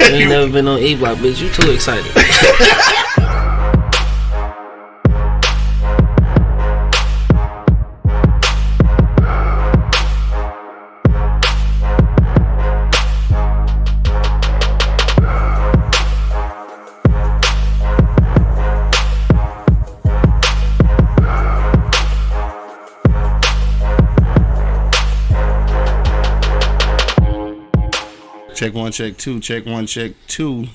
You ain't never been on E Block, bitch. You too excited. Check one, check two, check one, check two.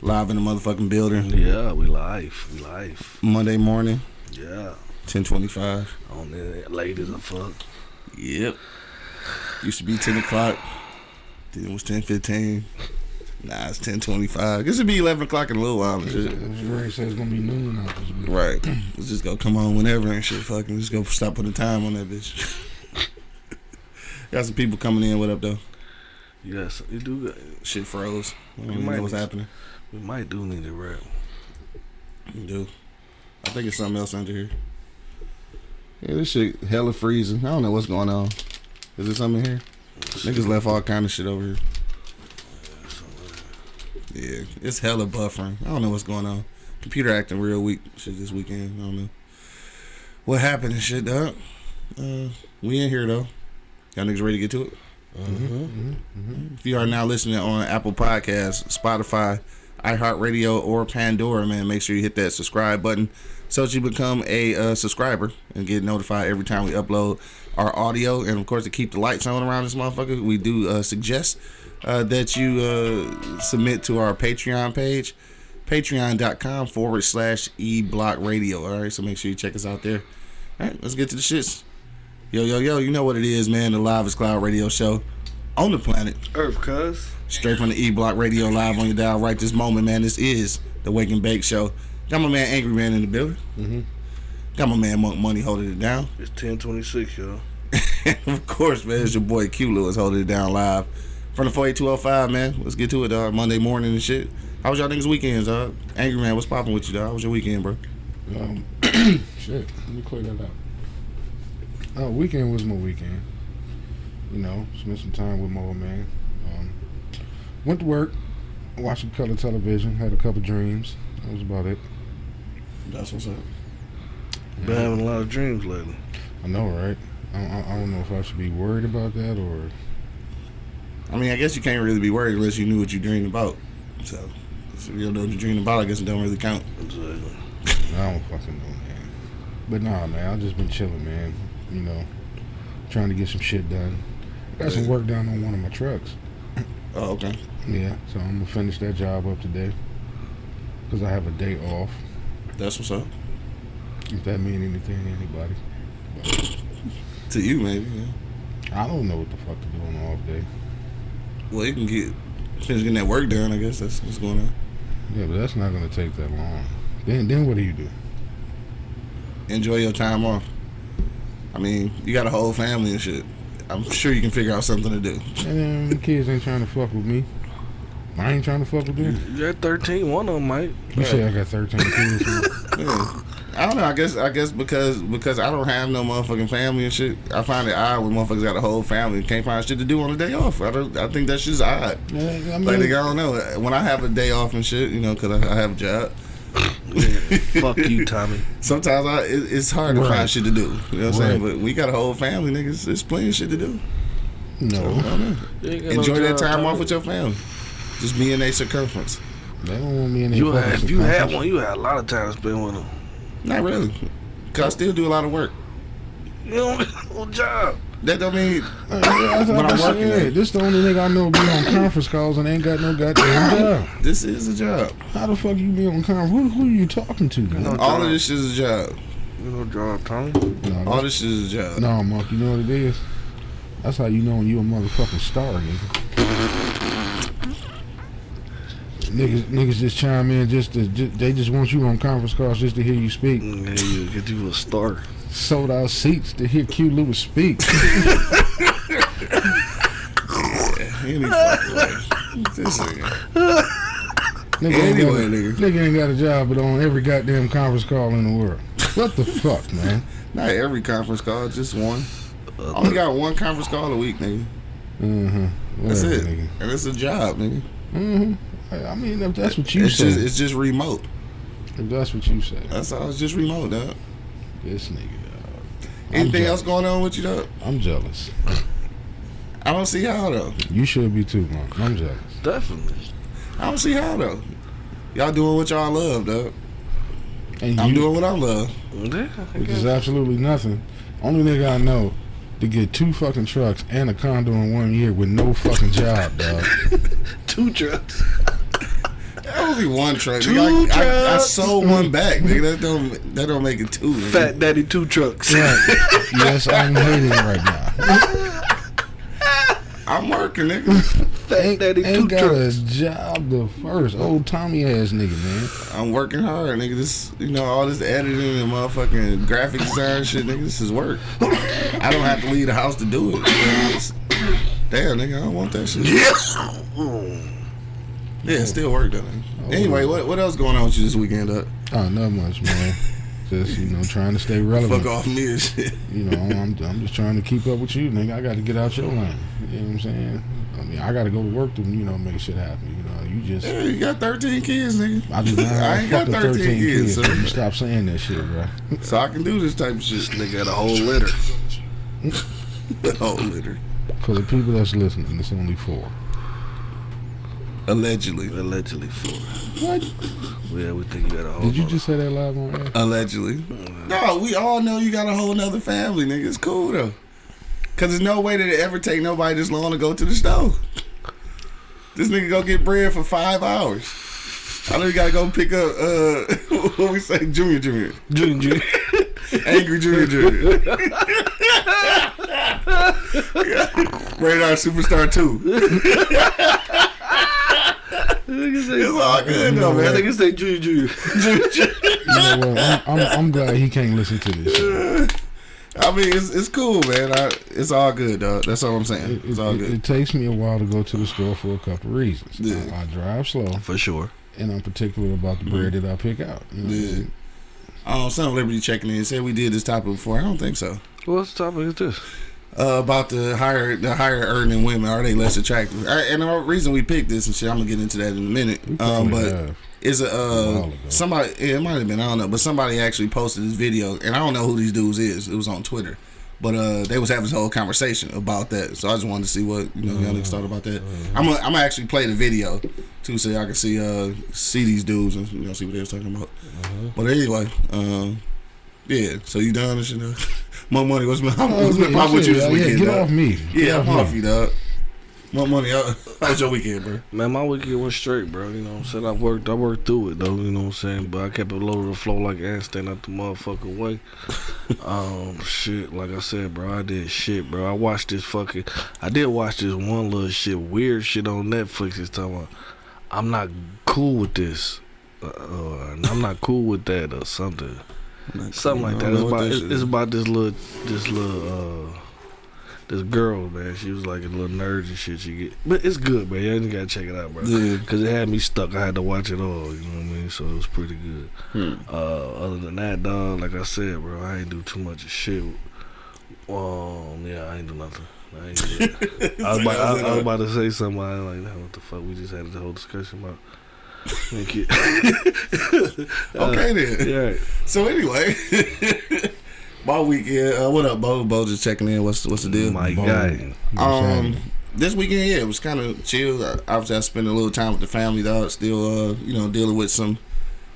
Live in the motherfucking building. Yeah, we live. We live. Monday morning, Yeah. 1025. On there, late as a fuck. Yep. Used to be 10 o'clock. Then it was 1015. Nah, it's 1025. This would be 11 o'clock in a little while and shit. Ray said it's gonna be noon out this week. Right. Let's just go come on whenever and shit. Fucking just go stop putting time on that bitch. Got some people coming in. What up, though? Yes, you do. Shit froze. I don't even know what's happening. We might do need to rap. You do. I think it's something else under here. Yeah, this shit hella freezing. I don't know what's going on. Is there something in here? Niggas left all kind of shit over here. Yeah, it's hella buffering. I don't know what's going on. Computer acting real weak shit this weekend. I don't know. What happened and shit, dog? Uh, we in here though. Y'all niggas ready to get to it? If you are now listening on Apple Podcasts, Spotify, iHeartRadio, or Pandora, man, make sure you hit that subscribe button so that you become a uh, subscriber and get notified every time we upload our audio. And of course, to keep the lights on around this motherfucker, we do uh, suggest uh, that you uh, submit to our Patreon page, patreon.com forward slash e block radio. All right, so make sure you check us out there. All right, let's get to the shits. Yo, yo, yo, you know what it is, man. The Live is Cloud radio show on the planet. Earth, cuz. Straight from the E Block Radio live on your dial right this moment, man. This is the Wake and Bake Show. Got my man Angry Man in the building. Mhm. Got my man Monk Money holding it down. It's 1026, y'all. of course, man, it's your boy Q Lewis holding it down live from the 48205, man. Let's get to it, dog. Monday morning and shit. How was y'all niggas' weekends, dog? Angry Man, what's popping with you, dog? How was your weekend, bro? Um, shit, let me clear that out. Uh, weekend was my weekend. You know, spent some time with my old man. Um, went to work, watched some color television, had a couple dreams. That was about it. That's what's up. Been having a lot of dreams lately. I know, right? I, I, I don't know if I should be worried about that or. I mean, I guess you can't really be worried unless you knew what you dreamed about. So, if you don't know what you dreamed about, I guess it don't really count. Exactly. I don't fucking know, man. But nah, man, I've just been chilling, man. You know, trying to get some shit done. Got some work done on one of my trucks. Oh, okay. Yeah, so I'm gonna finish that job up today because I have a day off. That's what's up. If that mean anything to anybody, To you, maybe. Yeah. I don't know what the fuck to do on an off day. Well, you can get finish getting that work done. I guess that's what's going on. Yeah, but that's not gonna take that long. Then, then what do you do? Enjoy your time off. I mean, you got a whole family and shit. I'm sure you can figure out something to do. And then the kids ain't trying to fuck with me. I ain't trying to fuck with them. You got 13, one of them, might. You say I got 13 kids. Yeah. I don't know. I guess I guess because because I don't have no motherfucking family and shit. I find it odd when motherfuckers got a whole family and can't find shit to do on a day off. I don't. I think that's just odd. Yeah, I mean, Like nigga, I don't know. When I have a day off and shit, you know, because I, I have a job. Fuck you, Tommy. Sometimes I it, it's hard to find shit to do. You know what I'm saying? But we got a whole family, niggas. There's plenty of shit to do. I no, don't know. You ain't got no Enjoy that time Tommy. off with your family. Just be in a circumference. they don't want me in there. You had, if you had one, you had a lot of time to spend with them. Not really. Cause I still do a lot of work. You don't have no job. That don't mean Uh, yeah, that's When I'm I'm working This the only nigga I know be on conference calls and ain't got no goddamn job. this is a job. How the fuck you be on conference? Who, who you talking to, man? No All job. of this is a job. You no job, Tommy. No, All this is a job. no, Mark, you know what it is? That's how you know when you a motherfucking star, nigga. Niggas, niggas just chime in just to, ju- they just want you on conference calls just to hear you speak. Mm, Yeah, you get you a star. Sold out seats to hear Q Lewis speak. Any fucking way. This nigga. Nigga, ain't got, a- nigga. nigga ain't got a job but on every goddamn conference call in the world. What the fuck, man? Not every conference call, just one. I only got one conference call a week, nigga. Uh-huh. That's it. nigga. And it's a job, nigga. hmm I mean, if that's what you It's say, just it's just remote. if that's what you say, That's all. It's just remote, dog. this nigga. dog. Anything else going on with you, dog? I'm jealous. I don't see how though. You should be too, man. I'm jealous. Definitely. I don't see how though. Y'all doing what y'all love, dog. And I'm you, doing what I love. Yeah, I which is absolutely nothing. Only nigga I know to get two fucking trucks and a condo in one year with no fucking job, dog. two trucks. That only one truck. Two nigga. I, I, I sold one back, nigga. That don't that don't make it two. nigga. Fat Daddy two trucks. Right. yes, I'm hating right now. I'm working, nigga. Fat Ain't, Daddy two ain't got trucks. a job the first. Old Tommy ass nigga, man. I'm working hard, nigga. This, you know, all this editing and motherfucking graphic design shit, nigga. This is work. I don't have to leave the house to do it. you know, it's- Damn, nigga, I don't want that shit. Yeah, it still work though. nigga. Anyway, what what else going on with you this weekend, up? Oh, not much, man. Just you know, trying to stay relevant. Fuck off me and shit. You know, I'm, I'm just trying to keep up with you, nigga. I got to get out your lane. You know what I'm saying? I mean, I got to go to work to you know make shit happen. You know, you just Yeah, you got 13 kids, nigga. I just I, I ain't got fucking 13 kids, kids. so- You stop saying that shit, bro. So I can do this type of shit. Nigga got a whole litter. oh, litter. For the people that's listening, it's only four. Allegedly. Allegedly four. What? Yeah, we think you got a whole. Did you just say that live on air? Allegedly. No, we all know you got a whole nother family, nigga. It's cool though. Cause there's no way that it ever take nobody this long to go to the store. This nigga go get bread for five hours. I know you gotta go pick up uh what we say, Junior Junior. Junior? Junior. Angry Junior Junior. Radar Superstar 2. It's all good though, I man. think it's say Junior Junior. You know what? I'm, I'm, I'm glad he can't listen to this. Shit. I mean, it's it's cool, man. I, it's all good, dog. That's all I'm saying. It, It's all it, good. it takes me a while to go to the store for a couple reasons. Yeah. I, I drive slow, For sure. and I'm particular about the bread that I pick out. You know what Yeah. Um, Son Liberty checking in said we did this topic before. I don't think so. What's the topic is this? Uh, about the higher the higher earning women are they less attractive? Uh, and the reason we picked this and shit, I'm gonna get into that in a minute. Um, but have. is a uh somebody? Yeah, it might have been. I don't know, but somebody actually posted this video, and I don't know who these dudes is. It was on Twitter. But uh, they was having this whole conversation about that, so I just wanted to see what you know y'all niggas thought about that. I'm gonna, I'm gonna actually play the video too, so y'all can see uh see these dudes and you know see what they was talking about. But anyway, um, yeah. So you done and shit? now? Monk Money. What's been, what's been yeah, popping with you shit, this yeah, weekend? Get dog? off me. Get Yeah, I'm off me. you, dog. Monk Money. How how was your weekend, bro? Man, my weekend went straight, bro. You know what I'm saying? I worked I worked through it though, you know what I'm saying? But I kept it low to the flow like ants staying out the motherfucking way. um shit, like I said, bro, I did shit, bro. I watched this fucking I did watch this one little shit, weird shit on Netflix this time. I'm not cool with this. Uh, uh, I'm not cool with that or something. Something like that. It's about it's, it's about this little this little uh this girl, man. She was like a little nerd and shit. She get, but it's good, man. You gotta check it out, bro. Yeah. Cause it had me stuck. I had to watch it all. You know what I mean? So it was pretty good. Hmm. Uh, other than that, dog, like I said, bro, I ain't do too much of shit. Um, yeah, I ain't do nothing. I, ain't do. I, was about, I, I was about to say something. I was like, nah, what the fuck? We just had the whole discussion about. Make it. Okay then. yeah. So anyway, my weekend. Uh, what up, Bo? Bo just checking in. What's what's the deal? My Boom. guy. Um, this weekend, yeah, it was kind of chill. I, obviously, I spent a little time with the family, dog. Still, uh, you know, dealing with some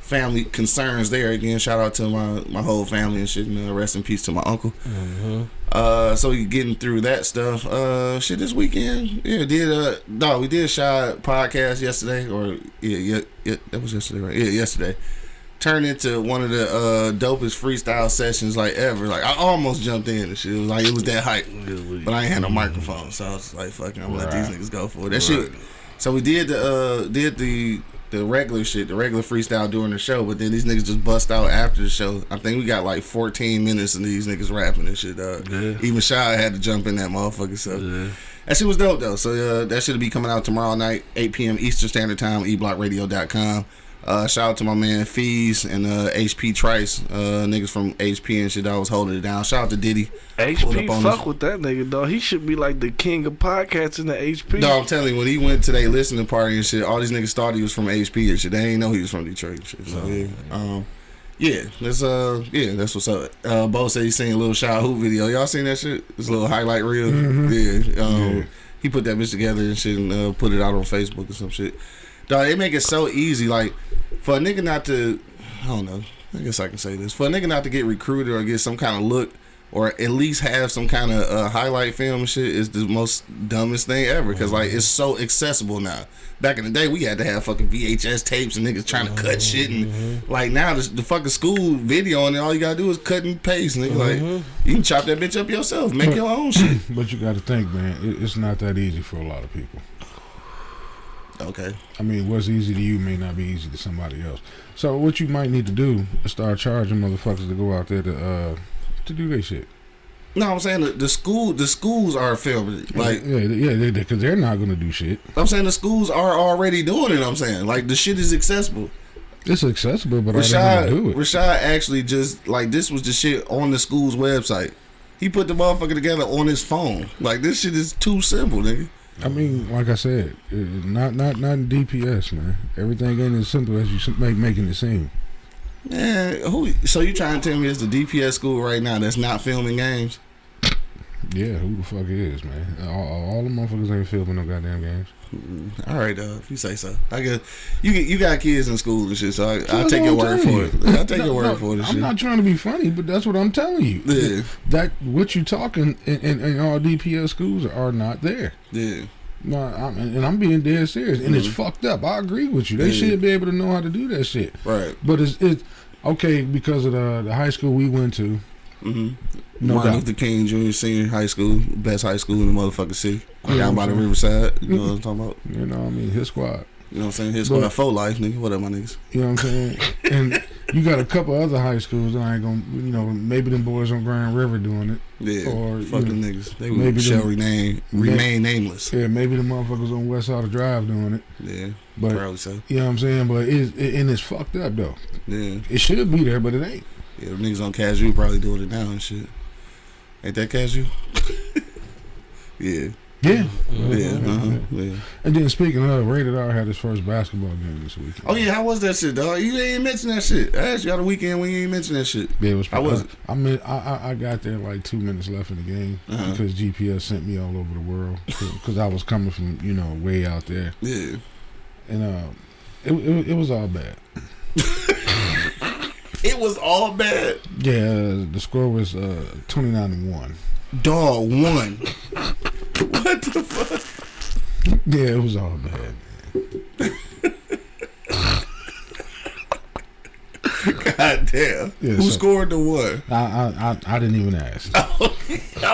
family concerns there. Again, shout out to my my whole family and shit. You know, rest in peace to my uncle. Uh, so you getting through that stuff. Uh, shit, this weekend, yeah, did uh, no, we did shot podcast yesterday, or yeah, yeah, yeah, that was yesterday, right? Yeah, yesterday. Turned into one of the uh dopest freestyle sessions like ever. Like I almost jumped in and shit. It was like it was that hype. But I ain't had no microphone, so I was like, "Fucking, I'm gonna let these niggas go for it." That shit. So we did the uh did the the regular shit, the regular freestyle during the show, but then these niggas just bust out after the show. I think we got like 14 minutes of these niggas rapping and shit. Uh, Yeah. Even Shy had to jump in that motherfucker. So Yeah. that shit was dope though. So uh, that should be coming out tomorrow night, 8 p.m. Eastern Standard Time, eblockradio.com. Uh, shout out to my man Fees and uh, HP Trice, uh, niggas from HP and shit that was holding it down. Shout out to Diddy. Pulled HP up on fuck us. with that nigga dog. He should be like the king of podcasts in the HP. No, I'm telling you, when he went to their listening party and shit, all these niggas thought he was from HP and shit. They ain't know he was from Detroit and shit. So yeah, um, yeah, that's uh, yeah, that's what's up. Uh, Bo said he seen a little Shy Hoop video. Y'all seen that shit? This little highlight reel. Yeah, um, Yeah. he put that bitch together and shit and uh, put it out on Facebook or some shit. Dog, they make it so easy. Like for a nigga not to, I don't know. I guess I can say this for a nigga not to get recruited or get some kind of look. Or at least have some kind of uh, highlight film and shit is the most dumbest thing ever because like it's so accessible now. Back in the day, we had to have fucking VHS tapes and niggas trying to cut shit and like now the, the fucking school video and all you gotta do is cut and paste. Nigga, like you can chop that bitch up yourself, make your own shit. But you got to think, man, it, it's not that easy for a lot of people. Okay, I mean, what's easy to you may not be easy to somebody else. So what you might need to do is start charging motherfuckers to go out there to uh to do their shit. no, I'm saying the, the school the schools are filming. Like yeah, yeah, they because they're not gonna do shit. I'm saying the schools are already doing it. I'm saying like the shit is accessible. It's accessible, but they Rashad, gonna do it? Rashad actually just like this was the shit on the school's website. He put the motherfucker together on his phone. Like this shit is too simple, nigga. I mean, like I said, uh, not not not in DPS, man. Everything ain't as simple as you make making it seem. Man, who? So you trying to tell me it's the DPS school right now that's not filming games? Yeah, who the fuck is, man? All, all the motherfuckers ain't filming no goddamn games. All right, uh, if you say so. I guess you get- you got kids in school and shit, so I, I'll take your word for telling it. I'll take No, your word no, for it. I'm shit. not trying to be funny, but that's what I'm telling you. Yeah, That what you talking in, in, in all DPS schools are not there. yeah, No, I'm, and I'm being dead serious, and it's fucked up. I agree with you. They Yeah. should be able to know how to do that shit. right. But it's it's okay because of the the high school we went to. Mm-hmm. No Martin doubt. Luther King Jr. Senior High School, best high school in the motherfucking city, Yeah, down by the riverside. You know what I'm talking about? You know, what I mean, his squad. You know what I'm saying? His school for life, nigga. What up, my niggas? You know what I'm saying? and you got a couple other high schools that I ain't gonna, you know, maybe them boys on Grand River doing it. Yeah, Or, you fuck them know, niggas. They maybe shall them- remain may- remain nameless. Yeah, maybe the motherfuckers on West Side of Drive doing it. Yeah, But probably so. you know what I'm saying? But it's it, and it's fucked up though. Yeah, It should be there, but it ain't. Yeah. The niggas on Cashew probably doing it now and shit. Ain't that Cashew? yeah, Yeah. yeah, uh-huh, yeah. And then speaking of, Rated R had his first basketball game this weekend. Oh yeah, how was that shit, dog? You ain't mention that shit. I asked you out the weekend when you ain't mention that shit. Yeah, it was. How was it? I mean, I, I I got there like two minutes left in the game Uh-huh. because GPS sent me all over the world because I was coming from you know way out there, Yeah. and uh, it it, it was all bad. It was all bad. Yeah, the score was uh, twenty nine to one. Dog won. what the fuck? Yeah, it was all bad. God damn. Yeah, Who so- scored the one? I I I, I didn't even ask. I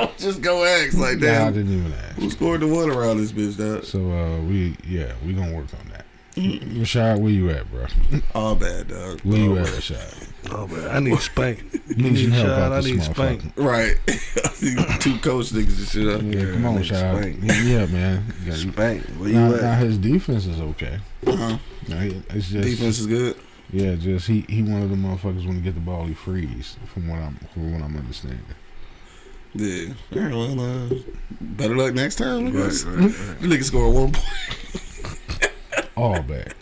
was just gonna ask like that. Nah, I didn't even ask. Who scored the one around this bitch, dog? So uh, we yeah we gonna work on. Rashad, where you at, bro? All bad, dog. Where you at, bad. Rashad? Oh man, I need spank. Need some help out I need spank. Right. Two coach niggas and shit up. Yeah, come on, nigga, Shad. spank. Hit me up, man. You got- Spank. Where Now, you now at? his defense is okay. Uh-huh. Now, it's just Defense is good. yeah, just he he one of the motherfuckers when he get the ball he freeze from what I'm from what I'm understanding. Yeah. All right, well, uh, better luck next time. Right, right, right. You nigga score one point. All back.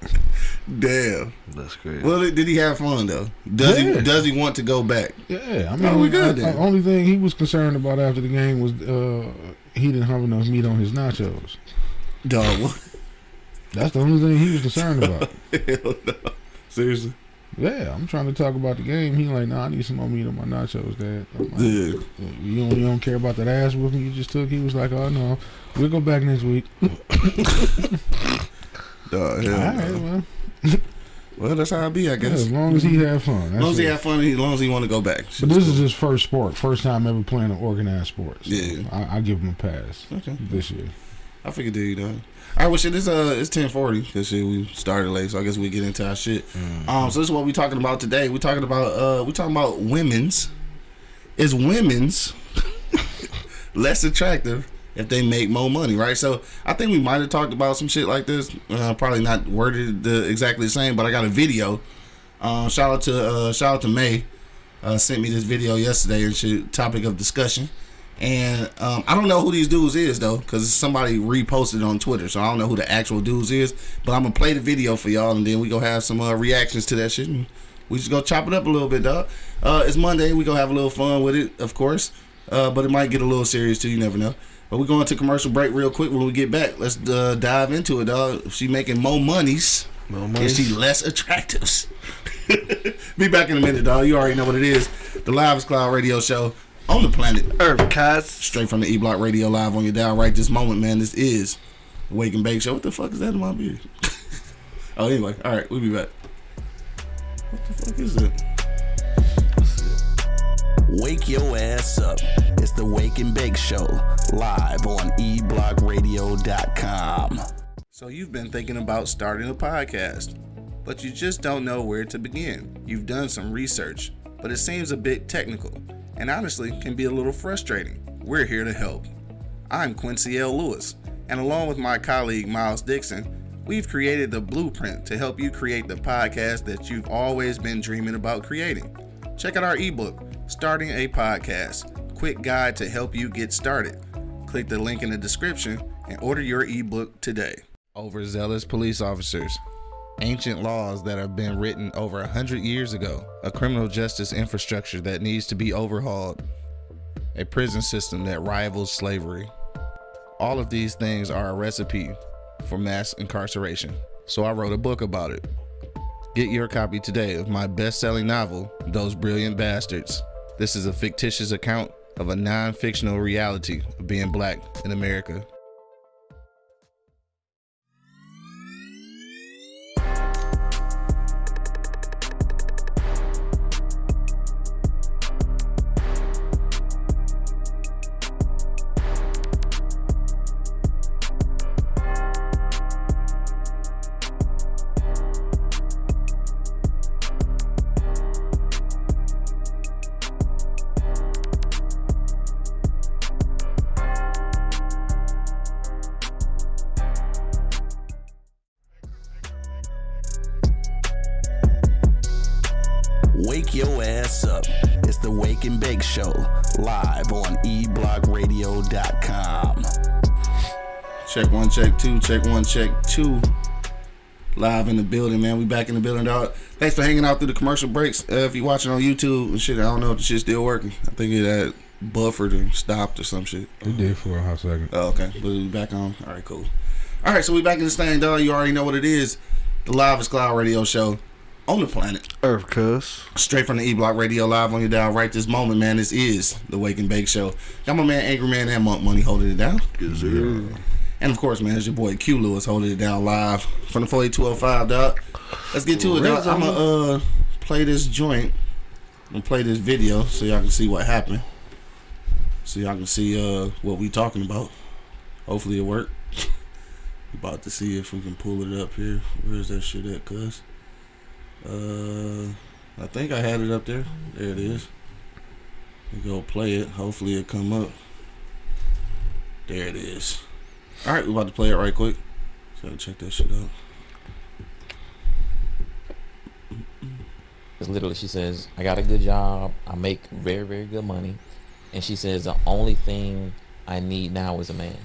Damn. That's crazy. Well, did he have fun though? Does Yeah. he? Does he want to go back? Yeah, I mean, Oh, we good I- then. I- only thing he was concerned about after the game was uh, he didn't have enough meat on his nachos. Dog. That's the only thing he was concerned about. Hell no. Seriously? Yeah, I'm trying to talk about the game. He like, nah, I need some more meat on my nachos, Dad. Like, Yeah. you don't, you don't care about that ass whooping you just took. He was like, oh no, we'll go back next week. All Hell right, no. well, Well, that's how I be, I yeah, guess. as long as he had fun. As long as he have fun, as long as he want to go back. But this is his first sport, first time ever playing an organized sport. So Yeah. I, I give him a pass okay. this year. I figured you dog. All right, well, shit, this uh, it's ten forty because shit we started late, so I guess we get into our shit. Um, so this is what we talking about today. We talking about uh, we talking about women's. Is women's less attractive if they make more money, right? So I think we might have talked about some shit like this. Uh, probably not worded the, exactly the same, but I got a video. Uh, shout out to uh, shout out to May. Uh, sent me this video yesterday and shit, topic of discussion. And um, I don't know who these dudes is though, because somebody reposted it on Twitter, so I don't know who the actual dudes is. But I'm gonna play the video for y'all, and then we gonna have some uh, reactions to that shit. And we just go chop it up a little bit, dog. Uh, it's Monday. We gonna have a little fun with it, of course. Uh, but it might get a little serious too. You never know. But we're going to commercial break real quick. When we get back, let's uh, dive into it, dog. If she making more monies, More is she less attractive? Be back in a minute, dog. You already know what it is. The Live is Cloud Radio Show on the planet. Earth cats. Straight from the E Block Radio Live on your dial right this moment, man. This is the Wake and Bake Show. What the fuck is that in my beard? oh, anyway. All right, we'll be back. What the fuck is it? Wake your ass up. It's the Wake and Bake Show, live on eblockradio.com. So you've been thinking about starting a podcast, but you just don't know where to begin. You've done some research, but it seems a bit technical and honestly can be a little frustrating. We're here to help. I'm Quincy L. Lewis, and along with my colleague Miles Dixon, we've created the blueprint to help you create the podcast that you've always been dreaming about creating. Check out our ebook, Starting a Podcast Quick Guide to Help You Get Started. Click the link in the description and order your ebook today. Overzealous police officers. Ancient laws that have been written over a hundred years ago. A criminal justice infrastructure that needs to be overhauled. A prison system that rivals slavery. All of these things are a recipe for mass incarceration. So I wrote a book about it. Get your copy today of my best selling novel, Those Brilliant Bastards. This is a fictitious account of a non fictional reality of being black in America. Show, live on eblockradio.com. Check one, check two, check one, check two. Live in the building, man. We back in the building, dog. Thanks for hanging out through the commercial breaks. Uh, if you're watching on YouTube and shit, I don't know if the shit's still working. I think it had buffered and stopped or some shit. It did for a hot second. Oh, okay. But we back on. All right, cool. All right, so we back in this thing, dog. You already know what it is. The Live is Cloud Radio Show on the planet. Earth cuz. Straight from the E Block Radio Live on your dial right this moment, man. This is the Wake and Bake Show. Got my man Angry Man and Monk Money holding it down. And of course, man, it's your boy Q Lewis holding it down live from the 48205, dog. Let's get to it, dog. I'm gonna uh, play this joint and play this video so y'all can see what happened. So y'all can see uh, what we talking about. Hopefully it worked. about to see if we can pull it up here. Where's that shit at, cuz? Uh, I think I had it up there. There it is. We go play it. Hopefully it come up. There it is. All right, we about to play it right quick. So check that shit out. Because literally, she says, I got a good job. I make very, very good money. And she says, the only thing I need now is a man.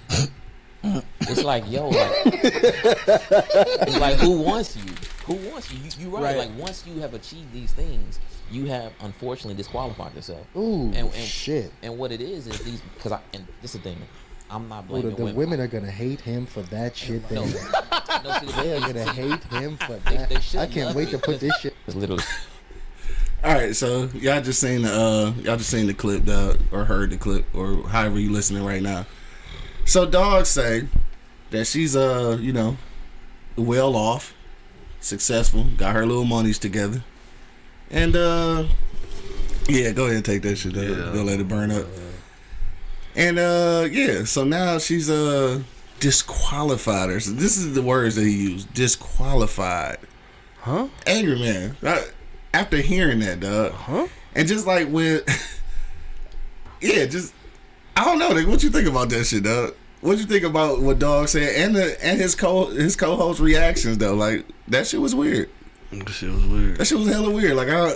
it's like, yo, like, it's like, who wants you? Who wants you? you you're right. Right. Like, once you have achieved these things, you have unfortunately disqualified yourself. Ooh, And- and- shit. And what it is, is these, because I, and this is the thing, I'm not Ooh, the, blaming the women. women are gonna hate him for that shit. No, Then no, see, they are gonna hate him for They- that. they I can't wait you to put this shit. It's literally, All right, so y'all just seen the uh, y'all just seen the clip, dog, or heard the clip, or however you listening right now. So dogs say that she's uh, you know, well off, successful, got her little monies together, and uh, yeah, go ahead and take that shit. Yeah. Don't let it burn up. And uh, yeah, so now she's uh disqualified her. So this is the words that he used: disqualified. Huh? Angry man. I- after hearing that, dog, Huh? and just like when, yeah, just I don't know. Like, what you think about that shit, dog? What you think about what Dog said and the and his co his co host reactions though? Like that shit was weird. That shit was weird. That shit was hella weird. Like I,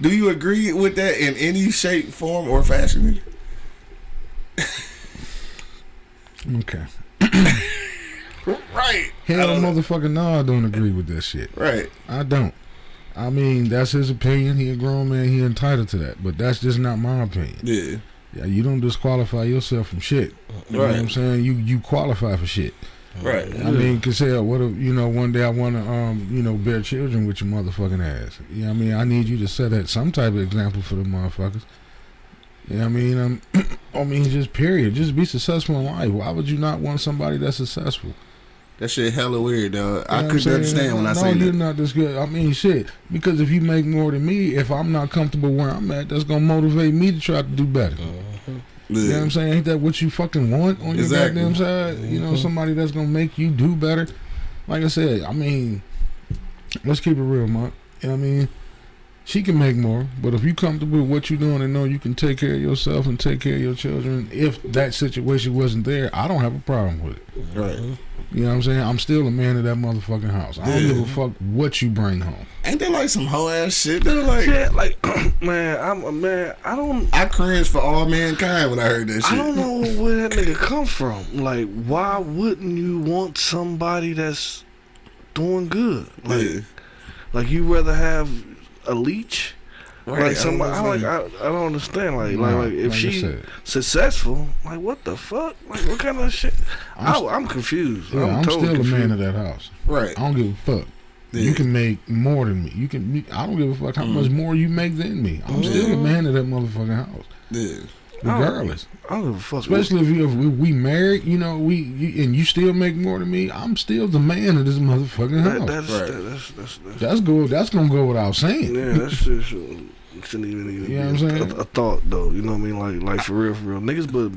do you agree with that in any shape, form, or fashion? Okay. Right. Hell, I don't know. motherfucker, no, I don't agree with that shit. Right. I don't. I mean, that's his opinion. He a grown man. He entitled to that. But that's just not my opinion. Yeah. Yeah, you don't disqualify yourself from shit. You know what I'm saying? You you qualify for shit. Right. I mean, cause hell, what if you know one day I want to um you know bear children with your motherfucking ass? You know what I mean? I need you to set that some type of example for the motherfuckers. You know what I mean? Um, I mean, just period. Just be successful in life. Why would you not want somebody that's successful? That shit hella weird, dog. You know I couldn't saying? understand when I no, say you're not this good. I mean, shit. Because if you make more than me, if I'm not comfortable where I'm at, that's gonna motivate me to try to do better. Uh-huh. You know what I'm saying? Ain't that what you fucking want on your goddamn side? You know, uh-huh. somebody that's gonna make you do better. Like I said, I mean, let's keep it real, Mark. You know what I mean? She can make more, but if you comfortable with what you're doing and know you can take care of yourself and take care of your children, if that situation wasn't there, I don't have a problem with it. Right. You know what I'm saying? I'm still a man of that motherfucking house. I don't Yeah. give a fuck what you bring home. Ain't that like some hoe ass shit? They're like, Yeah, like man, I'm a man. I don't. I cringed for all mankind when I heard that shit. I don't know where that nigga come from. Like, why wouldn't you want somebody that's doing good? Like, Yeah. like you rather have a leech? Right, Like somebody, I, don't like. I, I don't understand. Like, Nah, like, like if like I she successful, like what the fuck? Like what kind of shit? I'm I'm, I, am confused. Yeah, I'm, I'm, totally still confused. a man of that house. right. I don't give a fuck. Yeah. You can make more than me. You can. I don't give a fuck how Mm. much more you make than me. I'm still a man of that motherfucking house, Yeah. Regardless. I don't give a fuck. Especially if, you, if we, we married, you know, we you, and you still make more than me. I'm still the man of this motherfucking that, house. that's, Right. that, that's that's that's that's go. That's gonna go without saying. Yeah, that's just shouldn't, shouldn't even, even You know what I'm saying? a, a thought though. You know what I mean? Like like for real, for real. Niggas, but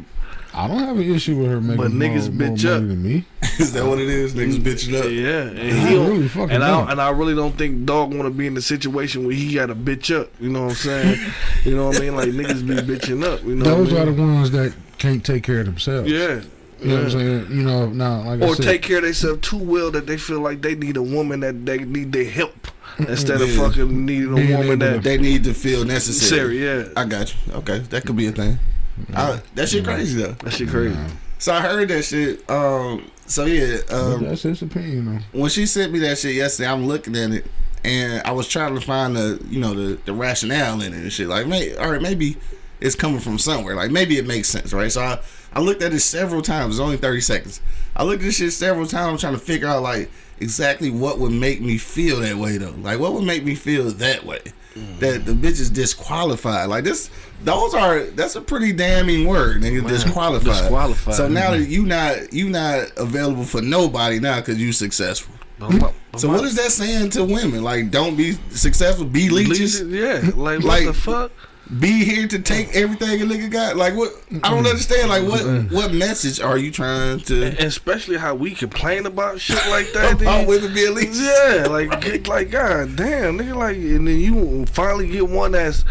I don't have an issue with her making But niggas more bitch money up. than me. Is that what it is? Niggas mm, bitching up. yeah, and he don't, really fucking and I and I really don't think dog want to be in the situation where he got to bitch up. You know what I'm saying? you know what I mean? Like niggas be bitching up. You know Those what I are the ones that can't take care of themselves. yeah. You know what I'm saying? You know, now like I Or said, take care of themselves too well that they feel like they need a woman that they need their help instead of fucking needing a Being woman that They need to feel necessary. necessary. Yeah, I got you. Okay, that could be a thing. I, that shit crazy though. that shit crazy. So I heard that shit. Um. So yeah. Um. that's his opinion. Though. When she sent me that shit yesterday, I'm looking at it, and I was trying to find the, you know, the the rationale in it and shit. Like, may, all right, maybe it's coming from somewhere. Like, maybe it makes sense, right? So I, I looked at it several times. It's only 30 seconds. I looked at this shit several times, trying to figure out like exactly what would make me feel that way though. Like, what would make me feel that way? That the bitch is disqualified. Like this, those are that's a pretty damning word, nigga. disqualified. disqualified. So now that you not you not available for nobody now because you successful. But but So what is that saying to women? Like, don't be successful, be leeches, Yeah, like what Like- the fuck? Be here to take everything a nigga got. Like, what? I don't understand. Like, what what message are you trying to? And especially how we complain about shit like that. About then- women being leeches. Yeah, like get- like god damn, nigga, like and then you finally get one that's.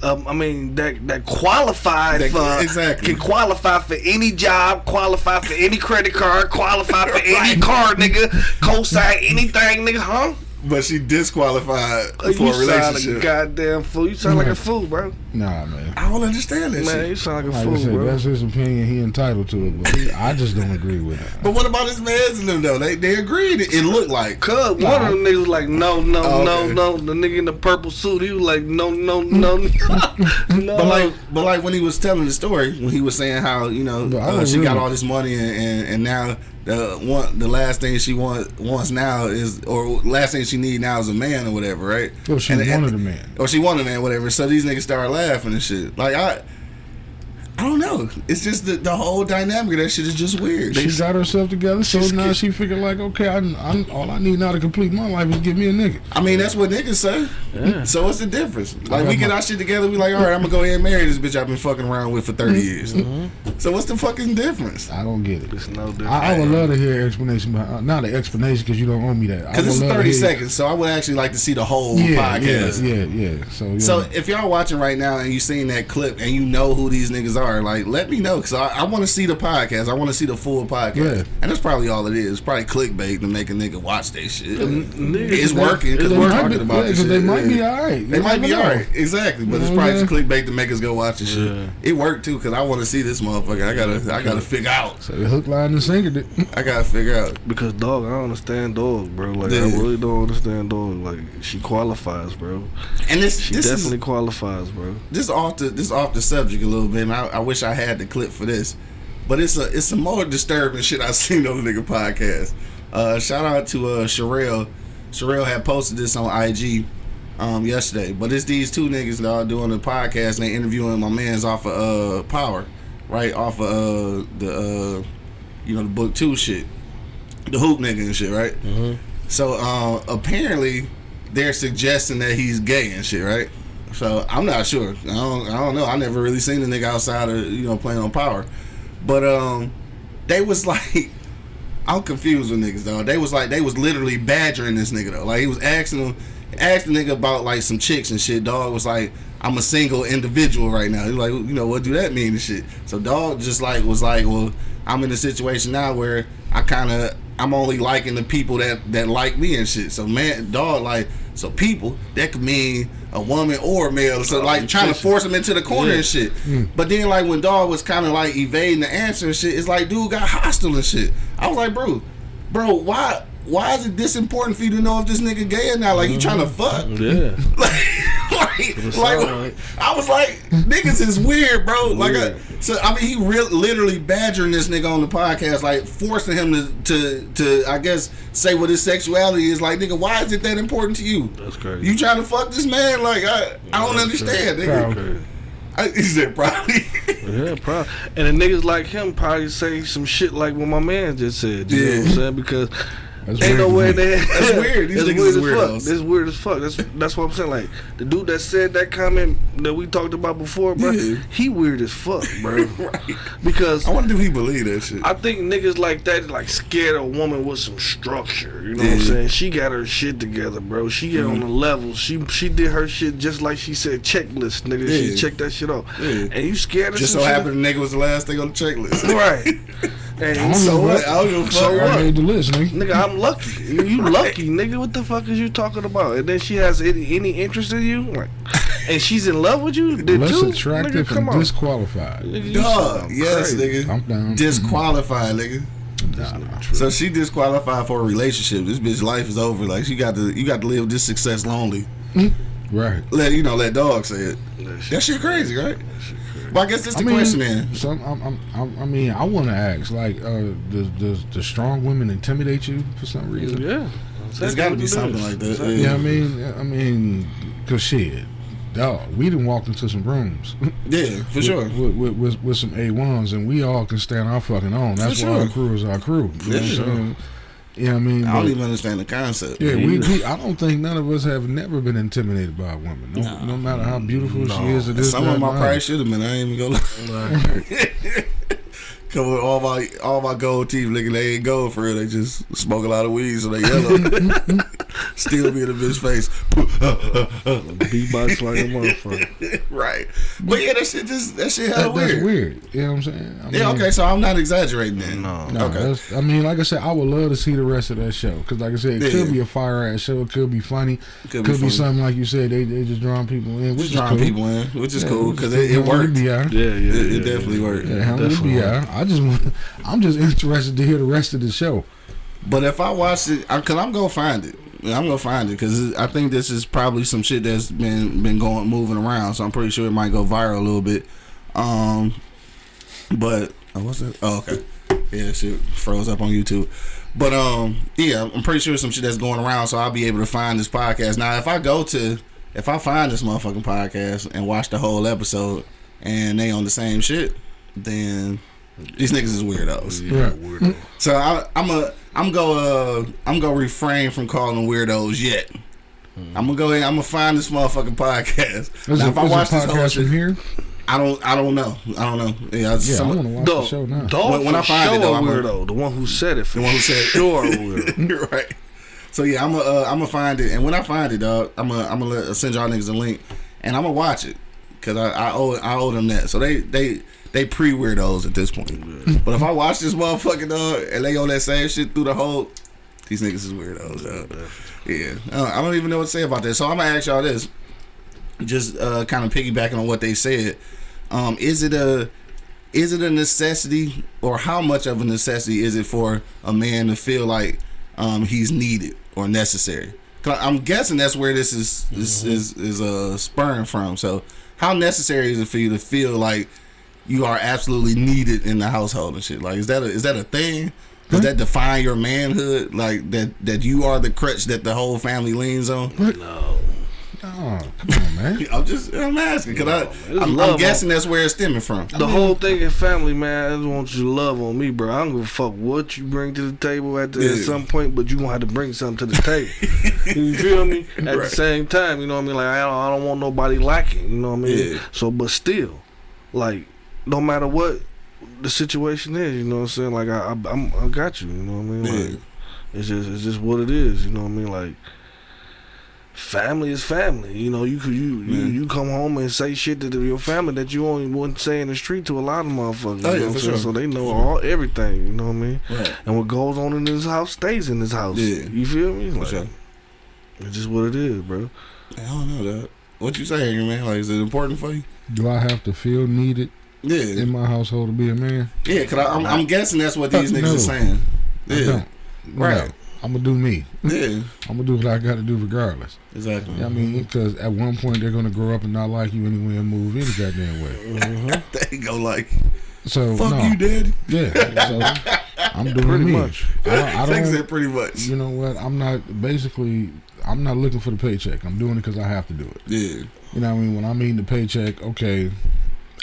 Um, I mean that that qualified That- for exactly. can qualify for any job, qualify for any credit card, qualify for any car, nigga, co-sign anything, nigga, huh? But she disqualified for you a sound like a goddamn fool. You sound like a fool, bro. Nah, man. I don't understand that Man, shit. you sound like a Like fool, said, bro. that's his opinion. He entitled to it, but I just don't agree with it. But what about his mans and them though? They they agreed. It, it looked like. Cuz one of them niggas was like, no, no, Oh, no, okay. no. The nigga in the purple suit, he was like, no, no, no, no. But like, but like when he was telling the story, when he was saying how you know uh, she got all this money and, and, and now the one the last thing she want, wants now is or last thing she need now is a man or whatever, right? Well, she And- and- wanted a man. or she wanted a man, whatever. So these niggas started laughing and shit. Like I, I don't know. It's just the, the whole dynamic of that shit is just weird. She got herself together, so She's now kid- she figured like, okay, I, I, all I need now to complete my life is give me a nigga. I mean, that's what niggas say. So what's the difference? Like we got get my- our shit together, we like, all right, I'm gonna go ahead and marry this bitch I've been fucking around with for 30 years. So what's the fucking difference? I don't get it. It's no different. I, I would love to hear explanation, behind, uh, not an explanation because you don't owe me that. Because this is would love to 30 seconds, so I would actually like to see the whole Yeah, podcast. yeah, yeah, yeah. So, yeah. So if y'all watching right now and you seen that clip and you know who these niggas are, are, like, let me know because I, I want to see the podcast. I want to see the full podcast, Yeah. and that's probably all it is. It's probably clickbait to make a nigga watch that shit. niggas- It's working because it's we're working. talking about yeah, this 'cause shit. they might yeah. be all right. They might be know. alright, exactly. But You it's probably just clickbait to make us go watch this shit. It worked too because I want to see this motherfucker. I gotta, I gotta figure out. So hook, line, and sinker. I gotta figure out. Because dog, I don't understand dog, bro. Like I really don't understand dog. Like she qualifies, bro. And this, She this definitely is qualifies, bro. this off the this off the subject a little bit. And I, I wish I had the clip for this, but it's a it's some more disturbing shit I seen on the nigga podcast. Uh, shout out to uh Sherelle. Sherelle had posted this on IG um yesterday, but it's these two niggas that are doing the podcast and they interviewing my man's off of uh Power, right off of uh the uh you know the book two shit, the hoop nigga and shit, right? So uh, apparently they're suggesting that he's gay and shit, right? So I'm not sure. I don't. I don't know. I never really seen the nigga outside of you know playing on power, but um, they was like, I'm confused with niggas though. They was like they was literally badgering this nigga though. Like he was asking him, asking the nigga about like some chicks and shit. Dog was like, I'm a single individual right now. He's like, you know what do that mean and shit. So dog just like was like, well, I'm in a situation now where I kind of I'm only liking the people that that like me and shit. So man, dog like so people that could mean a woman or a male. So like trying to force him into the corner and shit. Hmm. But then like when dog was kind of like evading the answer and shit, it's like dude got hostile and shit. I was like, bro, bro, why? Why is it this important for you to know if this nigga gay or not? Like you trying to mm-hmm. fuck? Yeah. like, like. I was like, niggas is weird, bro. Like, I, so I mean, he real literally badgering this nigga on the podcast, like forcing him to, to, to, I guess, say what his sexuality is. Like, nigga, why is it that important to you? That's crazy. You trying to fuck this man? Like, I, I don't understand, nigga. Crazy. I, he said probably. Yeah, probably. And the niggas like him probably say some shit like what my man just said. You know what I'm Yeah. saying? Because That's ain't no way weird to me. that That's weird. These niggas weird is as weirdos. fuck. That's weird as fuck. That's that's what I'm saying. Like the dude that said that comment that we talked about before, bro. Yeah. He weird as fuck, bro. right. Because I wonder if he believe that shit. I think niggas like that like scared a woman with some structure. You know what I'm saying? She got her shit together, bro. She get on mm-hmm. the level. She she did her shit just like she said checklist, nigga. Yeah. She checked that shit off. Yeah. And you scared of Just so shit? happened the nigga was the last thing on the checklist. Right. And don't so know what? what? I don't give a So fuck. I what? made the list, nigga. Nigga, I'm lucky. You, you lucky, nigga. What the fuck is you talking about? And then she has any, any interest in you, like, and she's in love with you. Did Less you? attractive nigga, come and on. disqualified. Nigga, you Dog, yes, crazy. nigga. I'm down. Disqualified, nigga. That's not. So she disqualified for a relationship. This bitch life is over. Like she got to, you got to live this success lonely. Right. Let you know, let dog say it. That shit- That shit crazy, right? Well, I guess that's the I mean, question then. Some, I'm, I'm, I'm, I mean, I want to ask, like, uh, does, does the strong women intimidate you for some reason? yeah. There's got to be something like that. Exactly. Yeah, I mean, I mean, cause shit, dog, we didn't walk into some rooms. Yeah, for sure. With, with, with, with some A1s, and we all can stand our fucking own. That's For why our crew is our crew. You know sure. Saying? Yeah, I mean, I don't but- even understand the concept. yeah, we, we. I don't think none of us have never been intimidated by a woman. No, No. no matter how beautiful she is. Or And this, Some of them I and probably that. should have been. I ain't even gonna come with all my all my gold teeth. Nigga, they ain't gold for real. They just smoke a lot of weed, so they yellow. Still be in the bitch face. Beatbox like a motherfucker. right. But yeah, that shit just that shit hella That, that's weird. weird. You know what I'm saying? I Yeah, okay, so I'm not exaggerating then. No. No, Okay. I mean, like I said, I would love to see the rest of that show because, like I said, it Yeah. could be a fire ass show. It could be funny. Could Could, be be, something like you said. They they just drawing people in, which Just is drawing cool. people in, which is Yeah, cool because it, it worked. Yeah, Yeah, yeah. It, it definitely yeah. worked. yeah, hell, it'd Definitely. be out. I just, want- I'm just interested to hear the rest of the show. But if I watch it, I, cause I'm gonna find it. I'm gonna find it because I think this is probably some shit that's been been going moving around. So I'm pretty sure it might go viral a little bit. Um, but oh, what's that? Oh, okay. Yeah, shit froze up on YouTube. But um, yeah, I'm pretty sure some shit that's going around. So I'll be able to find this podcast. Now, if I go to, if I find this motherfucking podcast and watch the whole episode and they on the same shit, then these niggas is weirdos. Yeah, weirdo. So I, I'm a I'm go uh I'm gonna refrain from calling them weirdos yet. I'm gonna go ahead. I'm gonna find this motherfucking podcast. Now, it, if I watch this whole podcast from shit, here? I don't I don't know. I don't know. Yeah, Yeah, some- I want to watch Dog, the show now. dog When- when I find it, sure though, a I'm gonna- weirdo. The one who said it. For The one who said it. sure a weirdo. You're right. So yeah, I'm gonna uh, I'm gonna find it, and when I find it, dog, I'm gonna I'm gonna send y'all niggas a link, and I'm gonna watch it because I, I owe I owe them that. So they they they pre weirdos at this point. But if I watch this motherfucking dog and they on that same shit through the whole, these niggas is weirdos. Dog. Yeah, uh, I don't even know what to say about this. So I'm gonna ask y'all this, just uh, kind of piggybacking on what they said. Um, is it a is it a necessity or how much of a necessity is it for a man to feel like um, he's needed or necessary? i'm guessing that's where this is this is is uh, spurring from so how necessary is it for you to feel like you are absolutely needed in the household and shit like is that a, is that a thing does that define your manhood like that that you are the crutch that the whole family leans on Oh, come on, man. i'm just i'm asking because it's I, I'm, love I'm guessing that's where it's stemming from The whole thing in family, man, I just want you to love on me, bro. I don't give a fuck what you bring to the table at, the, at some point, but you gonna have to bring something to the table. you feel me? At the same time, you know what I mean? Like I don't, I don't want nobody lacking. You know what I mean? Yeah. So, but still, like no matter what the situation is, you know what I'm saying? Like I, I, I'm, I got you. You know what I mean? Like Yeah. it's just, it's just what it is. You know what I mean? Like. Family is family, you know. You could you you, you come home and say shit to your family that you only wouldn't say in the street to a lot of motherfuckers. Oh, you yeah, what for I'm saying? sure. So they know all everything. You know what I mean? Right. And what goes on in this house stays in this house. Yeah. You feel me? For Like, sure. It's just what it is, bro. I don't know that. What you saying, man? Like, is it important for you? Do I have to feel needed Yeah, in my household to be a man? yeah. Cause I, I'm, I'm guessing that's what these uh, niggas no. are saying. Yeah. Right. No. I'm gonna do me. yeah, I'm gonna do what I got to do regardless. exactly. I mean, because at one point they're gonna grow up and not like you anyway and move any goddamn way. Mm-hmm. they go like, So "Fuck no, you, daddy." yeah. So I'm doing Pretty me. much. I don't. I don't said pretty much. you know what? I'm not basically. I'm not looking for the paycheck. I'm doing it because I have to do it. Yeah, You know what I mean? When I'm eating the paycheck, okay,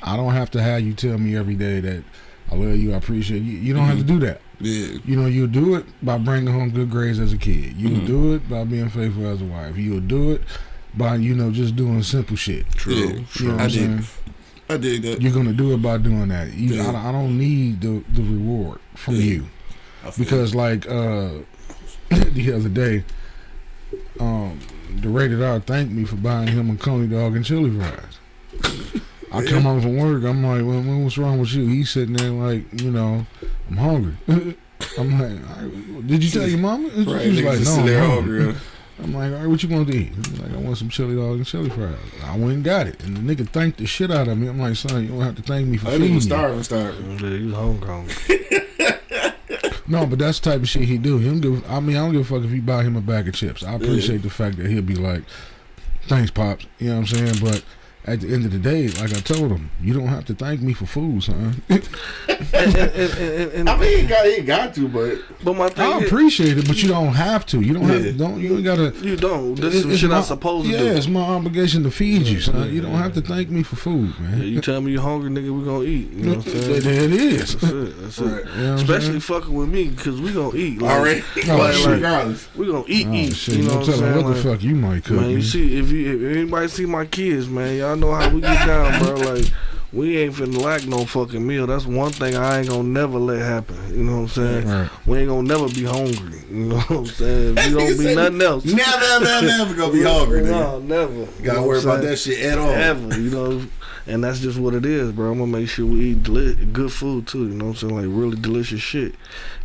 I don't have to have you tell me every day that I love you, I appreciate you. You don't have to do that. yeah, You know, you'll do it by bringing home good grades as a kid. You'll Mhm. do it by being faithful as a wife. You'll do it by, you know, just doing simple shit. true. You know I did. saying? I did that. You're gonna do it by doing that. You, Yeah. I, I don't need the the reward from Yeah. you because, like, uh, the other day, um, the rated R thanked me for buying him a coney dog and chili fries. I come home from work. I'm like, well, well, what's wrong with you? He's sitting there like, you know, I'm hungry. I'm like, "All right, did you tell your mama? it. right. She's like, just no, I'm hungry. hungry. I'm like, all right, what you want to eat? He's like, I want some chili dog and chili fries. I went and got it, and the nigga thanked the shit out of me. I'm like, son, you don't have to thank me for I feeding didn't you. starving, starving. Yeah, you hungry, hungry. No, but that's the type of shit he do. He don't give. I mean, I don't give a fuck if you buy him a bag of chips. I appreciate the fact that he'll be like, "Thanks, pops." You know what I'm saying? But at the end of the day, like I told him, you don't have to thank me for food, son. and, and, and, and, and, I mean, he got, he got to, but but my thing I is, appreciate it, but you don't have to. You don't Yeah. have. Don't you ain't gotta. you don't. This It- is some it's shit my- I'm supposed to yeah, it's my obligation to feed you, son. You don't have to thank me for food, Yeah, man. you tell me you're hungry, nigga, we gonna eat. You know what I'm saying? There it is. That's it. That's Right. it. You know Especially saying? fucking with me, cause we gonna eat. Like, already, Oh, like, shit. regardless. We gonna eat, Oh, eat. shit. You know no what I'm saying? what the fuck you might cook. Man, you see, if you if anybody see my kids, man, y'all know how we get down, bro. Like, we ain't finna lack no fucking meal. That's one thing I ain't gonna never let happen. You know what I'm saying? Right. We ain't gonna never be hungry. You know what I'm saying? We you don't be nothing else. Never, never, never gonna be hungry, nigga. No, never. You gotta what worry about that shit at all. Ever, you know, and that's just what it is, bro. I'm gonna make sure we eat deli- good food too. You know what I'm saying? Like really delicious shit.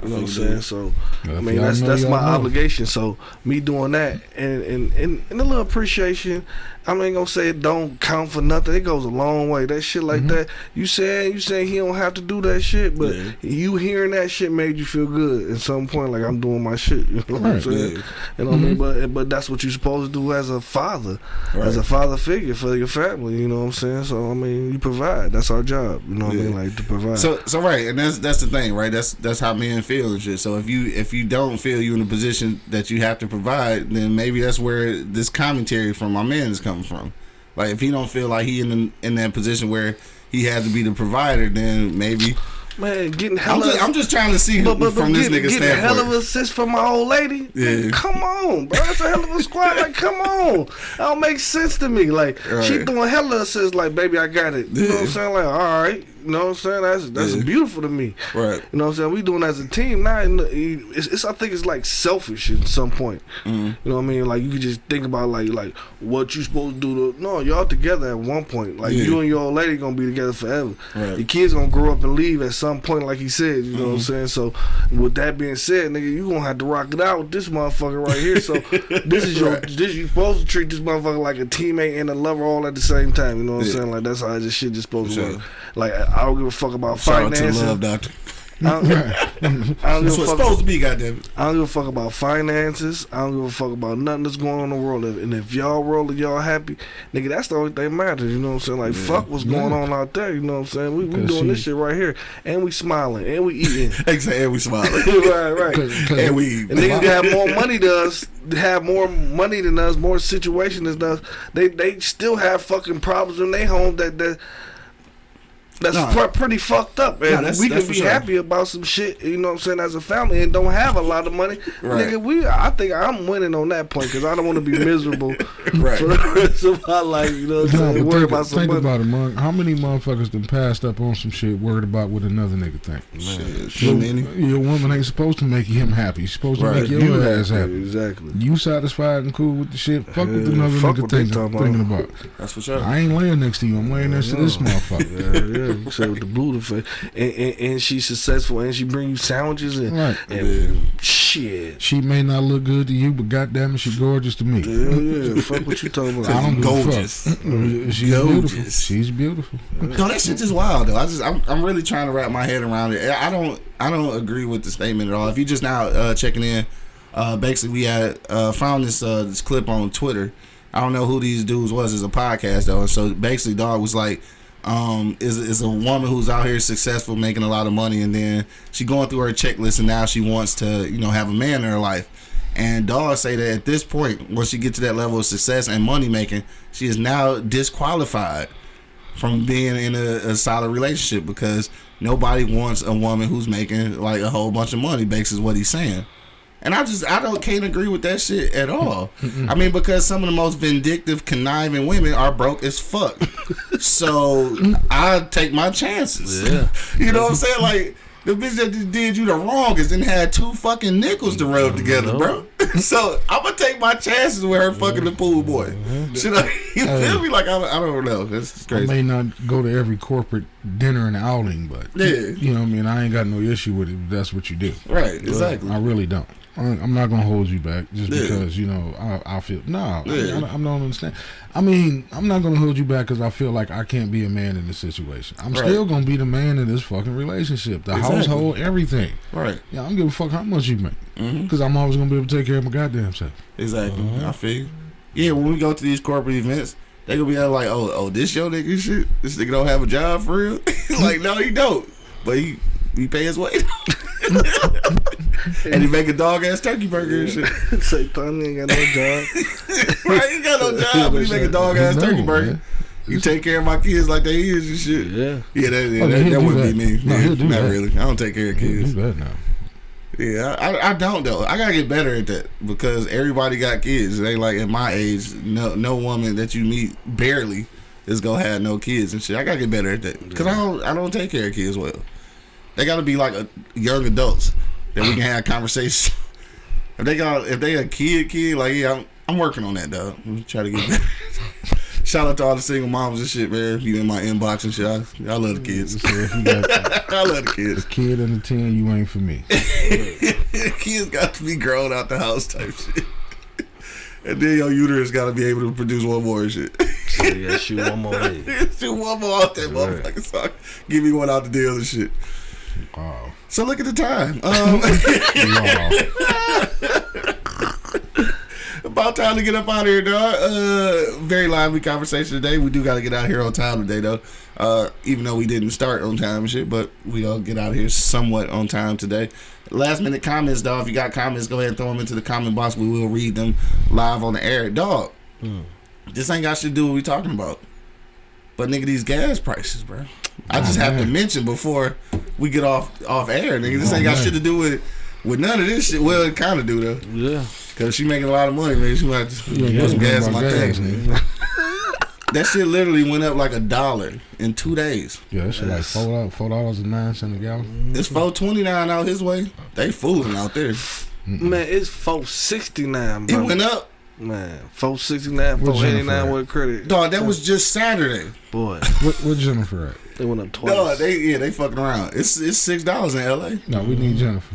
You know what I'm saying? that. So I mean, that's that's my know. obligation. So me doing that and and and, and a little appreciation. I ain't gonna say it don't count for nothing. It goes a long way. That shit Mm-hmm. like that. You saying you saying he don't have to do that shit, but Yeah. you hearing that shit made you feel good at some point. Like I'm doing my shit. You know what I'm saying? Yeah. You know what I mean? But but that's what you're supposed to do as a father, as a father figure for your family. You know what I'm saying? So I mean, you provide. That's our job. You know what I mean? Like to provide. So, so right, and that's that's the thing, right? That's that's how men feel and shit. So if you if you don't feel you in a position that you have to provide, then maybe that's where this commentary from my man is coming from. Like if he don't feel like he in the, in that position where he has to be the provider, then maybe man, getting I'm hella. just, I'm just trying to see but, but, but from this get, nigga getting hell of assist from my old lady. Yeah. Come on, bro. That's a hell of a squad. Like, come on. That don't make sense to me. Like, she Right. doing hella assists. Like, baby, I got it. You know what I'm saying? Like, all right. You know what I'm saying? That's that's Yeah. beautiful to me. Right. You know what I'm saying? We doing as a team. Now, and it's, it's I think it's like selfish at some point. Mhm. You know what I mean? Like you could just think about like like what you supposed to do. To, no, y'all together at one point. Like Yeah. you and your old lady gonna be together forever. Right. Your kids gonna grow up and leave at some point, like he said. You know what I'm Mm-hmm. saying? So with that being said, nigga, you gonna have to rock it out with this motherfucker right here. So this is your Right. this you supposed to treat this motherfucker like a teammate and a lover all at the same time. You know what I'm saying? Like that's how this shit just supposed For to sure. work. Like I don't give a fuck about Shout out to the finances. love doctor. I don't, I don't give a fuck. supposed to be, goddamn. I don't give a fuck about finances. I don't give a fuck about nothing that's going on in the world. And if y'all rolling, y'all happy, nigga, that's the only thing matters. You know what I'm saying? Like, fuck what's going Yeah. on out there. You know what I'm saying? We, we Because doing this shit right here, and we smiling, and we eating. Exactly. And we smiling. right, right. Cause, 'cause and we. And niggas that have more money than us, have more money than us, more situation than us. They they still have fucking problems in their home that that. That's Nah. pre- pretty fucked up, and Nah, that's- we that's can be sure. happy about some shit. You know what I'm saying? As a family, and don't have a lot of money, Right. nigga. We, I think I'm winning on that point because I don't want to be miserable Right. for the rest of my life. You know what I'm No, saying? but Worry think, about some think money. about it, man. How many motherfuckers done passed up on some shit worried about what another nigga think? Shit, too many. Your woman ain't supposed to make him happy. She's supposed to Right. make your You ass happy, happy. exactly. You satisfied and cool with the shit. Fuck what Yeah, another fuck nigga what they thinking, about. thinking about. That's for sure. I ain't laying next to you. I'm laying next to this motherfucker. Yeah, yeah. You said with the Buddha face, and, and, and she's successful, and she bring you sandwiches and, Right. and shit. She may not look good to you, but goddamn it, she gorgeous to me. Yeah, yeah. Fuck what you talking about. I don't give a Gorgeous. fuck. She's Gorgeous. beautiful. She's beautiful. No, that shit just wild though. I just I'm, I'm really trying to wrap my head around it. I don't I don't agree with the statement at all. If you just now uh, checking in, uh, basically we had uh, found this uh, this clip on Twitter. I don't know who these dudes was. as a podcast though, and so basically, dog was like, um, is is a woman who's out here successful, making a lot of money, and then she going through her checklist, and now she wants to you know have a man in her life. And Dawg say that at this point, once she get to that level of success and money making, she is now disqualified from being in a, a solid relationship because nobody wants a woman who's making like a whole bunch of money based is what he's saying. And I just I don't can't agree with that shit at all. I mean because some of the most vindictive, conniving women are broke as fuck. so I take my chances. Yeah. you know what I'm mm-hmm. saying? Like the bitch that just did you the wrongest and had two fucking nickels to rub together, bro. so I'm gonna take my chances with her fucking the pool boy. Mm-hmm. Should I? You feel me? Like I, I don't know. That's I may not go to every corporate dinner and outing, but Yeah. you know what I mean. I ain't got no issue with it. If that's what you do. Right, exactly. I really don't. I- I'm not gonna hold you back just Yeah. because you know I, I feel no. I, Yeah. I, don't understand. I mean, I'm not gonna hold you back because I feel like I can't be a man in this situation. I'm Right. still gonna be the man in this fucking relationship, the Exactly. household, everything. Right. Yeah, I don't give a fuck how much you make mm-hmm. because I'm always gonna be able to take care of my goddamn self. Exactly. Uh-huh. I feel you. Yeah, when we go to these corporate events, they gonna be like, oh, oh, this your nigga shit. This nigga don't have a job for real. like, no, he don't. But he he pay his way. and he make a dog ass turkey burger and shit. Say, Tony ain't got no job. right? He got no job, but he make a dog ass No, turkey burger. man. You take care of my kids like they is and shit. Yeah. Yeah, that, yeah, Oh, that, that wouldn't be me. No, Yeah, he'll do not that. really. I don't take care of kids. Do that now. Yeah, I, I don't though. I gotta get better at that because everybody got kids. They like at my age, no no woman that you meet barely is gonna have no kids and shit. I gotta get better at that because I don't I don't take care of kids well. They gotta be like a, young adults that we can have conversations. if they got if they a kid kid like yeah, I'm, I'm working on that though. I'm try to get better. Shout out to all the single moms and shit, man. You in my inbox and shit. I, I love the kids. So if you got I love the kids. a kid under ten, you ain't for me. kids got to be grown out the house type shit. And then your uterus got to be able to produce one more and shit. So, yeah, shoot one more. Do one more out that motherfucker. So give me one out the deal and shit. Wow. So look at the time. Um, about time to get up out of here, dog. Uh, very lively conversation today. We do got to get out here on time today, though. Uh, even though we didn't start on time and shit, but we all get out of here somewhat on time today. Last minute comments, dog. If you got comments, go ahead and throw them into the comment box. We will read them live on the air, dog. This ain't got shit to do with what we talking about. But nigga, these gas prices, bro. I just have to mention before we get off off air, nigga. This Oh, ain't got man. shit to do with with none of this shit. Well, it kind of do though, Yeah. cause she making a lot of money, man. She might have to put some gas in my tank. nigga. that shit literally went up like a dollar in two days. Yeah, that shit like four dollars, four dollars and nine cents a gallon. It's four twenty nine out his way. They fooling out there. Man, it's four sixty nine, It went up, Man, four sixty nine, What's four eighty Jennifer nine at? with credit. dog. That was just Saturday. Boy, What, what Jennifer at? they went up twice. Dog, they yeah, they fucking around. It's it's six dollars in L.A. No, we need Jennifer.